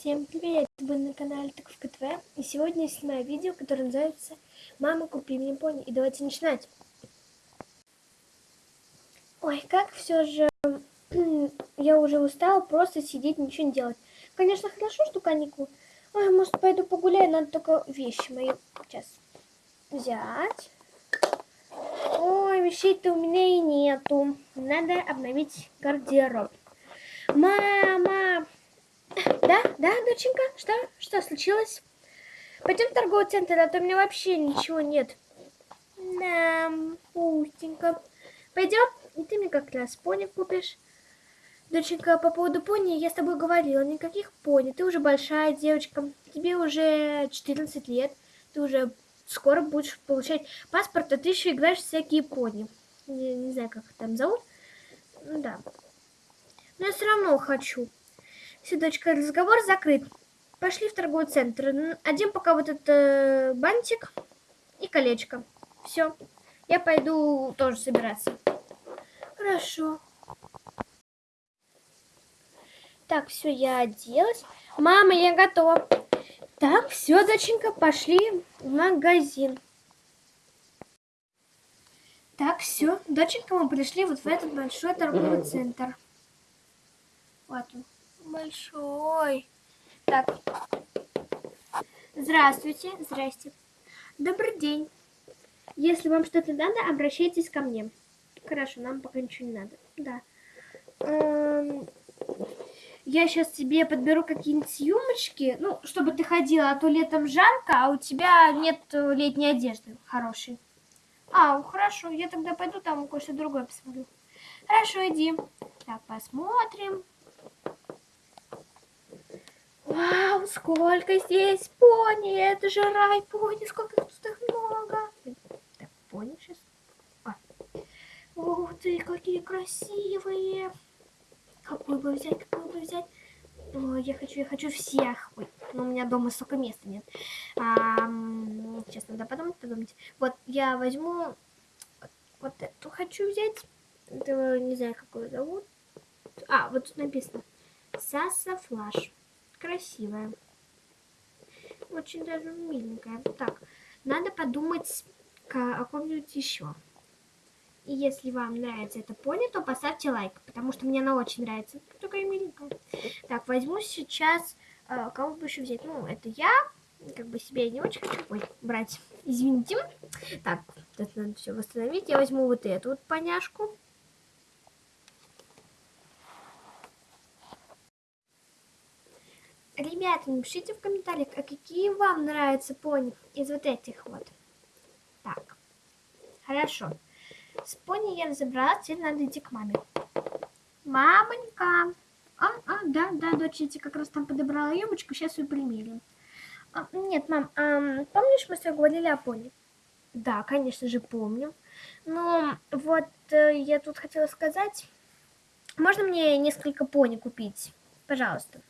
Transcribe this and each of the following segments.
Всем привет! Вы на канале Таковка ТВ. И сегодня я снимаю видео, которое называется «Мама, купи мне пони». И давайте начинать. Ой, как все же... я уже устала просто сидеть, ничего не делать. Конечно, хорошо, что каникулы. Ой, может, пойду погуляю, надо только вещи мои сейчас взять. Ой, вещей-то у меня и нету. Надо обновить гардероб. Мама! Да, да, доченька? Что? Что случилось? Пойдем в торговый центр, а то у меня вообще ничего нет. Да, пустенько. Пойдем, и ты мне как раз пони купишь. Доченька, по поводу пони я с тобой говорила. Никаких пони. Ты уже большая девочка. Тебе уже 14 лет. Ты уже скоро будешь получать паспорт, а ты еще играешь в всякие пони. Не, не знаю, как их там зовут. Ну да. Но я все равно хочу. Все, разговор закрыт. Пошли в торговый центр. Одень пока вот этот э, бантик и колечко. Все. Я пойду тоже собираться. Хорошо. Так, все, я оделась. Мама, я готова. Так, все, доченька, пошли в магазин. Так, все, доченька, мы пришли вот в этот большой торговый центр. Вот он, большой. Так, здравствуйте, здрасте. Добрый день. Если вам что-то надо, обращайтесь ко мне. Хорошо, нам пока ничего не надо. Да. Эм, я сейчас тебе подберу какие-нибудь юмочки, ну, чтобы ты ходила, а то летом жарко, а у тебя нет летней одежды хорошей. А, хорошо, я тогда пойду там кое-что другое посмотрю. Хорошо, иди. Так, посмотрим. Вау, сколько здесь пони, это же рай пони, сколько тут их много. Так, пони сейчас. А. Ух ты, какие красивые. Какой бы взять, какой бы взять? Ой, я хочу, я хочу всех. Ой, но у меня дома столько места нет. А, сейчас надо подумать, подумать. Вот, я возьму вот, эту хочу взять. Это, не знаю, как ее зовут. А, вот тут написано. Саса Флаш. Красивая. Очень даже миленькая. Так, надо подумать о ком-нибудь еще. И если вам нравится эта пони, то поставьте лайк, потому что мне она очень нравится. Такая миленькая. Так, возьму сейчас... Э, кого бы еще взять? Ну, это я. Как бы себе я не очень хочу Ой, брать. Извините. Так, это надо все восстановить. Я возьму вот эту вот поняшку. Ребята, напишите в комментариях, а какие вам нравятся пони из вот этих вот. Так, хорошо. С пони я разобралась, теперь надо идти к маме. Мамонька. А, а, да, да, дочь, я тебе как раз там подобрала юбочку, сейчас ее примерим. А, нет, мам, а, помнишь, мы с тобой говорили о пони? Да, конечно же, помню. Но вот э, я тут хотела сказать, можно мне несколько пони купить? Пожалуйста.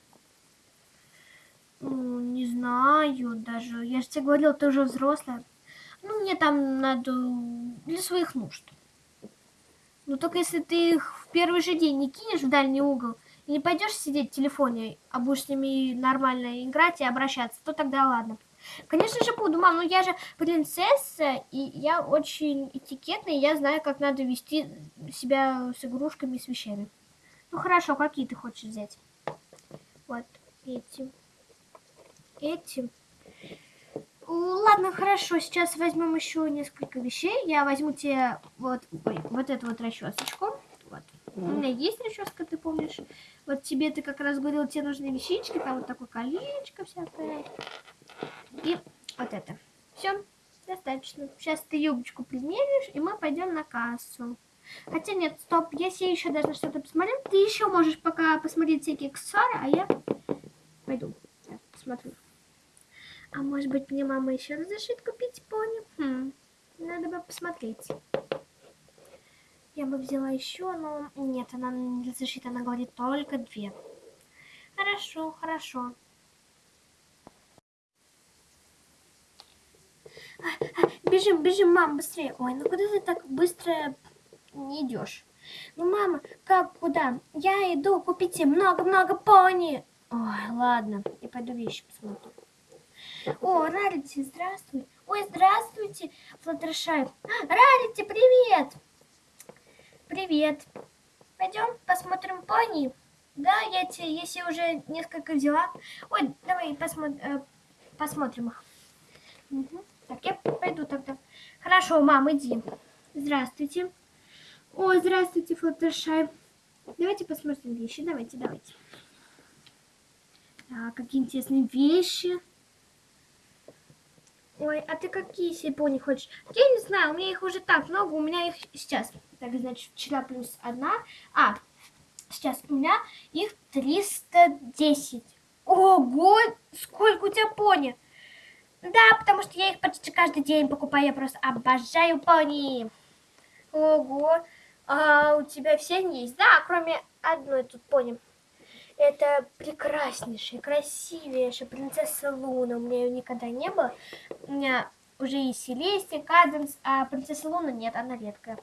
Не знаю даже. Я же тебе говорила, ты уже взрослая. Ну, мне там надо для своих нужд. Ну только если ты их в первый же день не кинешь в дальний угол и не пойдешь сидеть в телефоне, а будешь с ними нормально играть и обращаться, то тогда ладно. Конечно же буду, мам, но я же принцесса, и я очень этикетная, и я знаю, как надо вести себя с игрушками и с вещами. Ну хорошо, какие ты хочешь взять? Вот эти. Эти. Ладно, хорошо, сейчас возьмем еще несколько вещей. Я возьму тебе вот, ой, вот эту вот расчесочку. Вот. У меня есть расческа, ты помнишь? Вот тебе ты как раз говорил, тебе нужны вещички, там вот такое колечко всякое. И вот это. Все, достаточно. Сейчас ты юбочку примеришь, и мы пойдем на кассу. Хотя нет, стоп, я себе еще даже что-то посмотрю. Ты еще можешь пока посмотреть всякие аксессуары, а я пойду. Я посмотрю. А может быть мне мама еще разрешит купить пони? Хм, надо бы посмотреть. Я бы взяла еще, но нет, она не разрешит, она говорит только две. Хорошо, хорошо. А, а, бежим, бежим, мам, быстрее. Ой, ну куда ты так быстро не идешь? Ну, мама, как, куда? Я иду, купите много-много пони. Ой, ладно, я пойду вещи посмотрю. О, Рарити, здравствуй. Ой, здравствуйте, Флаттершай. Рарити, привет. Привет. Пойдем посмотрим пони. Да, я тебе, если уже несколько взяла. Ой, давай посмотрим, э, посмотрим их. Угу. Так, я пойду тогда. Хорошо, мам, иди. Здравствуйте. О, здравствуйте, Флаттершай. Давайте посмотрим вещи. Давайте, давайте. Так, какие интересные вещи. Ой, а ты какие себе пони хочешь? Я не знаю, у меня их уже так много, у меня их сейчас. Так, значит, вчера плюс одна. А, сейчас у меня их 310. Ого, сколько у тебя пони? Да, потому что я их почти каждый день покупаю, я просто обожаю пони. Ого, а у тебя все есть? Да, кроме одной тут пони. Это прекраснейшая, красивейшая принцесса Луна. У меня ее никогда не было. У меня уже есть Селестия, Каденс, а принцесса Луна нет, она редкая.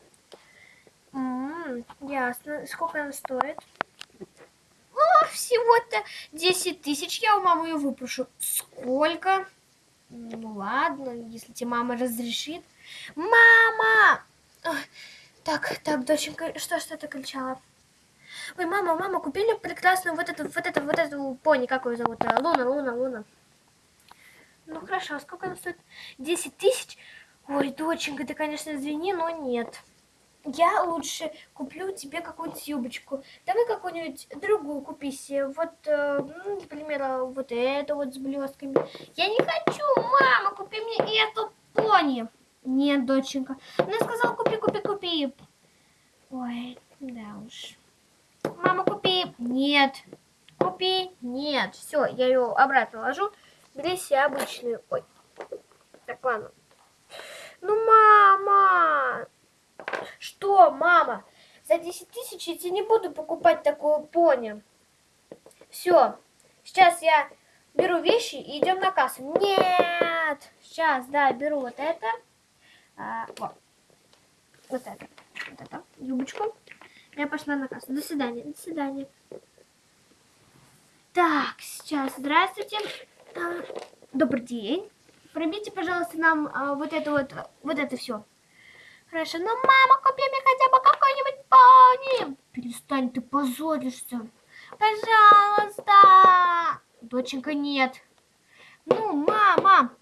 М-м, ясно. Сколько она стоит? О, всего-то 10 тысяч. Я у мамы ее выпрошу. Сколько? Ну ладно, если тебе мама разрешит. Мама! Так, так, доченька, что что ты кричала? Ой, мама, мама, купили прекрасную вот эту, вот эту, вот эту пони, как ее зовут? А, Луна, Луна, Луна. Ну хорошо, а сколько она стоит? 10 тысяч? Ой, доченька, ты, конечно, извини, но нет. Я лучше куплю тебе какую-нибудь юбочку. Давай какую-нибудь другую купи себе. Вот, э, ну, например, вот эту вот с блестками. Я не хочу, мама, купи мне эту пони. Нет, доченька. Она сказала, купи, купи, купи. Ой, да уж. Мама, купи. Нет. Купи. Нет. Все, я ее обратно ложу. Бери себе обычную. Ой. Так, ладно. Ну, мама. Что, мама? За 10 тысяч я тебе не буду покупать такую пони. Все. Сейчас я беру вещи и идем на кассу. Нет. Сейчас, да, беру вот это. А, вот. Вот это. Вот это. Юбочку. Я пошла на кассу. До свидания. До свидания. Так, сейчас. Здравствуйте. А, добрый день. Пробейте, пожалуйста, нам а, вот это вот, вот это все. Хорошо. Ну, мама, купи мне хотя бы какой-нибудь пони. Перестань, ты позоришься. Пожалуйста. Доченька, нет. Ну, мама,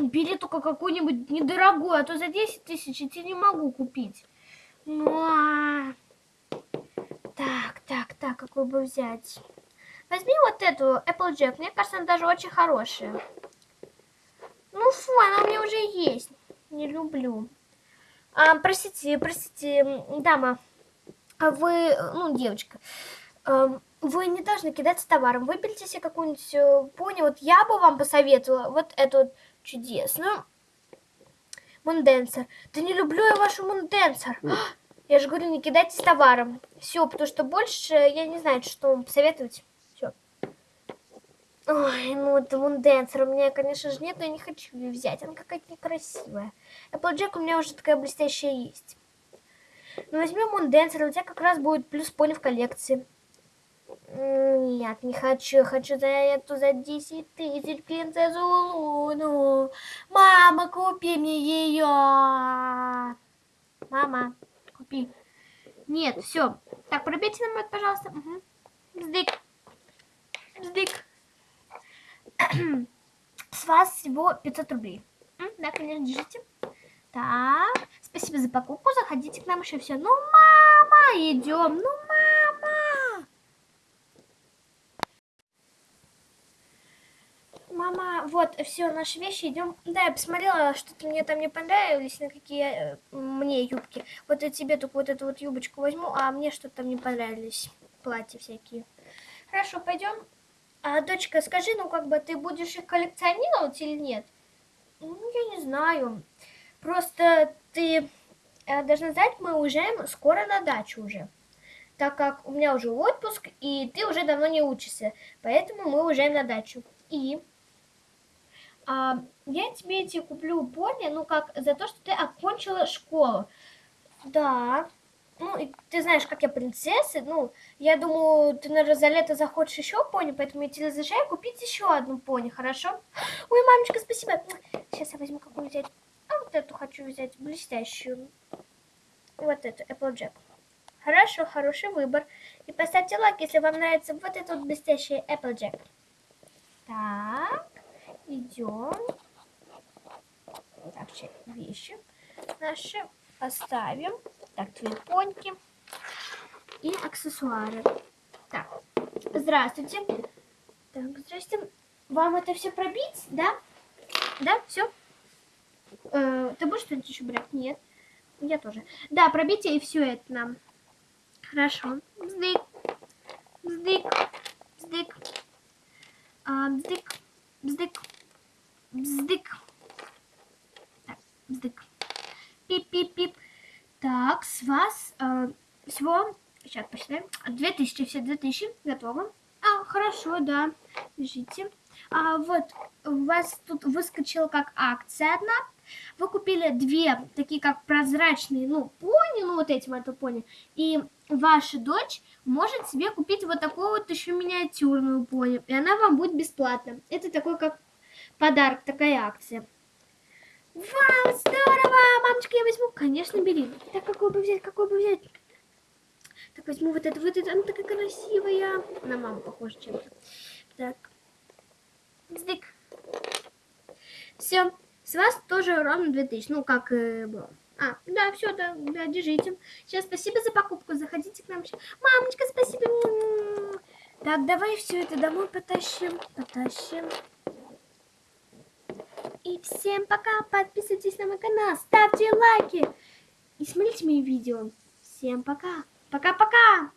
бери только какой-нибудь недорогой, а то за 10 тысяч я тебе не могу купить. Ну, а... Так, так, так, какую бы взять? Возьми вот эту Applejack. Мне кажется, она даже очень хорошая. Ну, фу, она у меня уже есть. Не люблю. А, простите, простите, дама. А вы, ну, девочка, а, вы не должны кидаться товаром. Выберите себе какую-нибудь э, пони. Вот я бы вам посоветовала вот эту чудесную Мунденсер. Да не люблю я вашу Мунденсер. Я же говорю, не кидайтесь товаром. Все, потому что больше я не знаю, что вам посоветовать. Все. Ой, ну это Мунденсер у меня, конечно же, нет, но я не хочу ее взять. Она какая-то некрасивая. Applejack у меня уже такая блестящая есть. Ну возьмем Мунденсер, у тебя как раз будет плюс пони в коллекции. Нет, не хочу. Хочу за эту за 10 тысяч принцессу Луну. Мама, купи мне ее. Мама купи. Нет, все. Так, пробейте нам это, пожалуйста. Угу. Бздык. Бздык. С вас всего 500 рублей. Да, конечно, держите. Так, спасибо за покупку. Заходите к нам еще все. Ну, мама, идем. Ну, мама. Мама, вот, все, наши вещи, идем. Да, я посмотрела, что-то мне там не понравились, на какие э, мне юбки. Вот я тебе только вот эту вот юбочку возьму, а мне что-то там не понравились. Платья всякие. Хорошо, пойдем. А, дочка, скажи, ну как бы ты будешь их коллекционировать или нет? Ну, я не знаю. Просто ты э, должна знать, мы уезжаем скоро на дачу уже. Так как у меня уже отпуск, и ты уже давно не учишься. Поэтому мы уезжаем на дачу. И а, я тебе эти куплю пони, ну как, за то, что ты окончила школу. Да. ну, и ты знаешь, как я принцесса, ну, я думаю, ты, наверное, за лето захочешь еще пони, поэтому я тебе разрешаю купить еще одну пони, хорошо? Ой, мамочка, спасибо. Сейчас я возьму какую взять. А вот эту хочу взять, блестящую. Вот эту, Applejack. Хорошо, хороший выбор. И поставьте лайк, если вам нравится вот этот вот блестящий Applejack. Так, идем. Так, вещи наши оставим. Так, твои поньки и аксессуары. Так, здравствуйте. Так, здрасте. Вам это все пробить, да? Да, все? Э, ты будешь что-нибудь еще брать? Нет. Я тоже. Да, пробейте и все это нам. Хорошо. Бздык. Бздык. Бздык. А, бздык. Бздык. Бздык. Так, бздык. Пип-пип-пип. Так, с вас э, всего, сейчас посчитаем, 2000, все 2000, готово. А, хорошо, да, держите. А, вот, у вас тут выскочила как акция одна. Вы купили две, такие как прозрачные, ну, пони, ну, вот эти это пони. И ваша дочь может себе купить вот такую вот еще миниатюрную пони. И она вам будет бесплатно. Это такой как подарок, такая акция. Вау, здорово! Мамочка, я возьму. Конечно, бери. Так, какой бы взять, какой бы взять? Так, возьму вот эту, вот эту. Она такая красивая. На маму похожа чем-то. Так. Здык. Все. С вас тоже ровно 2000. Ну, как э, было. А, да, все, да, да, держите. Сейчас спасибо за покупку. Заходите к нам. Мамочка, спасибо. Так, давай все это домой потащим. Потащим. И всем пока, подписывайтесь на мой канал, ставьте лайки и смотрите мои видео. Всем пока, пока-пока!